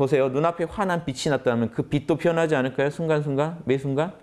보세요. 눈앞에 환한 빛이 났다면 그 빛도 변하지 않을까요? 순간순간? 매 순간?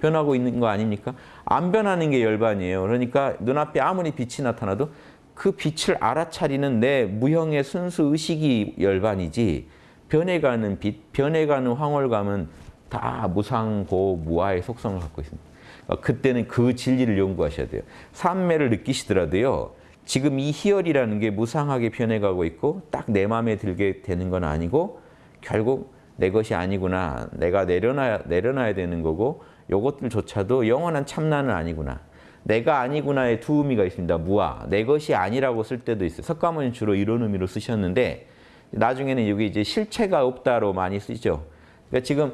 변하고 있는 거 아닙니까? 안 변하는 게 열반이에요. 그러니까 눈앞에 아무리 빛이 나타나도 그 빛을 알아차리는 내 무형의 순수 의식이 열반이지 변해가는 빛, 변해가는 황홀감은 다 무상고 무아의 속성을 갖고 있습니다. 그러니까 그때는 그 진리를 연구하셔야 돼요. 삼매를 느끼시더라도요. 지금 이 희열이라는 게 무상하게 변해가고 있고 딱 내 마음에 들게 되는 건 아니고 결국 내 것이 아니구나. 내가 내려놔야, 내려놔야 되는 거고 요것들조차도 영원한 참나는 아니구나. 내가 아니구나의 두 의미가 있습니다. 무아. 내 것이 아니라고 쓸 때도 있어요. 석가모니 주로 이런 의미로 쓰셨는데 나중에는 여기 이제 실체가 없다로 많이 쓰죠. 그러니까 지금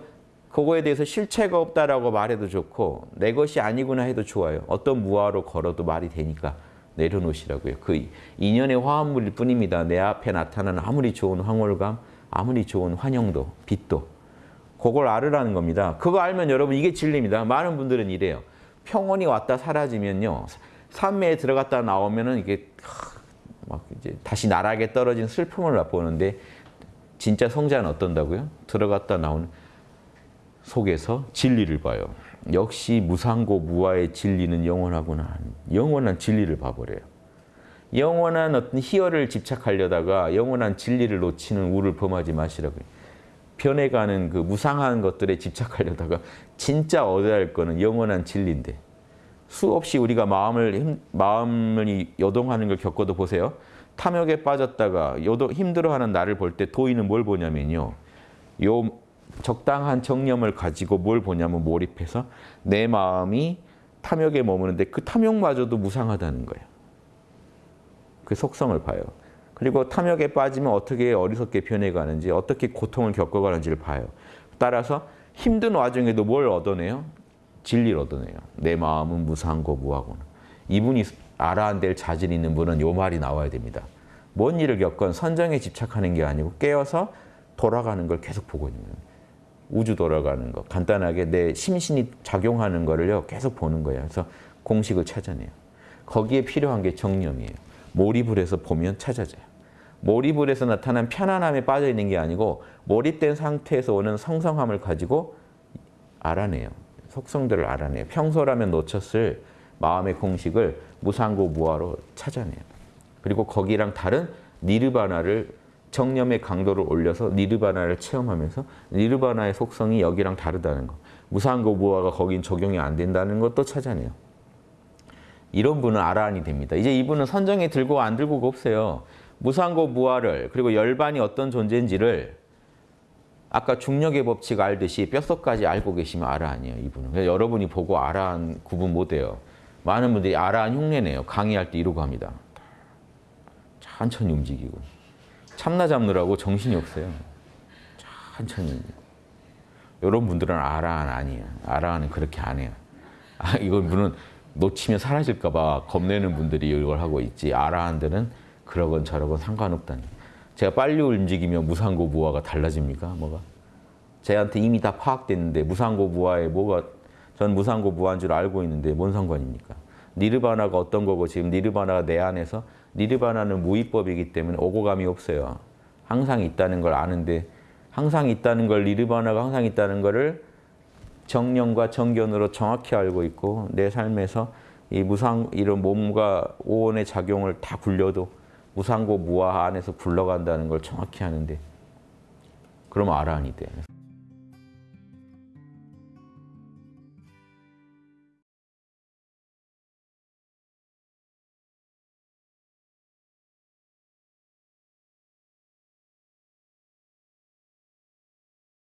그거에 대해서 실체가 없다라고 말해도 좋고 내 것이 아니구나 해도 좋아요. 어떤 무아로 걸어도 말이 되니까 내려놓으시라고요. 그 인연의 화합물일 뿐입니다. 내 앞에 나타나는 아무리 좋은 황홀감, 아무리 좋은 환영도, 빛도 그걸 알으라는 겁니다. 그거 알면 여러분 이게 진리입니다. 많은 분들은 이래요. 평온이 왔다 사라지면요. 산매에 들어갔다 나오면은 이게 막 이제 다시 나락에 떨어진 슬픔을 맛보는데 진짜 성자는 어떤다고요? 들어갔다 나오는 속에서 진리를 봐요. 역시 무상고 무아의 진리는 영원하구나. 영원한 진리를 봐버려요. 영원한 어떤 희열을 집착하려다가 영원한 진리를 놓치는 우를 범하지 마시라고요. 변해가는 그 무상한 것들에 집착하려다가 진짜 얻어야 할 거는 영원한 진리인데 수없이 우리가 마음을 힘, 마음을 요동하는 걸 겪어도 보세요. 탐욕에 빠졌다가 요동, 힘들어하는 나를 볼 때 도인은 뭘 보냐면요. 요 적당한 정념을 가지고 뭘 보냐면 몰입해서 내 마음이 탐욕에 머무는데 그 탐욕마저도 무상하다는 거예요. 그 속성을 봐요. 그리고 탐욕에 빠지면 어떻게 어리석게 변해가는지 어떻게 고통을 겪어가는지를 봐요. 따라서 힘든 와중에도 뭘 얻어내요? 진리를 얻어내요. 내 마음은 무상고 무하고는. 이분이 알아야 될 자질 있는 분은 요 말이 나와야 됩니다. 뭔 일을 겪건 선정에 집착하는 게 아니고 깨어서 돌아가는 걸 계속 보고 있는. 우주 돌아가는 거. 간단하게 내 심신이 작용하는 거를요. 계속 보는 거예요. 그래서 공식을 찾아내요. 거기에 필요한 게 정념이에요. 몰입을 해서 보면 찾아져요. 몰입을 해서 나타난 편안함에 빠져 있는 게 아니고 몰입된 상태에서 오는 성성함을 가지고 알아내요. 속성들을 알아내요. 평소라면 놓쳤을 마음의 공식을 무상고 무아로 찾아내요. 그리고 거기랑 다른 니르바나를 정념의 강도를 올려서 니르바나를 체험하면서 니르바나의 속성이 여기랑 다르다는 거. 무상고 무아가 거긴 적용이 안 된다는 것도 찾아내요. 이런 분은 아라한이 됩니다. 이제 이분은 선정에 들고 안 들고가 없어요. 무상고 무아를 그리고 열반이 어떤 존재인지를 아까 중력의 법칙 알듯이 뼛속까지 알고 계시면 아라한이에요. 이분은. 여러분이 보고 아라한 구분 못해요. 많은 분들이 아라한 흉내내요. 강의할 때 이러고 합니다. 천천히 움직이고. 참나 잡느라고 정신이 없어요. 천천히. 이런 분들은 아라한 아니에요. 아라한은 그렇게 안 해요. 아, 이건 분은 놓치면 사라질까 봐 겁내는 분들이 이걸 하고 있지. 아라한들은 그러건 저러건 상관없다니. 제가 빨리 움직이면 무상고 무아가 달라집니까? 뭐가? 제한테 이미 다 파악됐는데 무상고 무아에 뭐가 전 무상고 무아인 줄 알고 있는데 뭔 상관입니까? 니르바나가 어떤 거고 지금 니르바나가 내 안에서 니르바나는 무위법이기 때문에 오고감이 없어요. 항상 있다는 걸 아는데 항상 있다는 걸 니르바나가 항상 있다는 거를 정령과 정견으로 정확히 알고 있고 내 삶에서 이 무상 이런 몸과 오온의 작용을 다 굴려도 무상고 무아 안에서 굴러간다는 걸 정확히 하는데 그러면 아라한이 돼.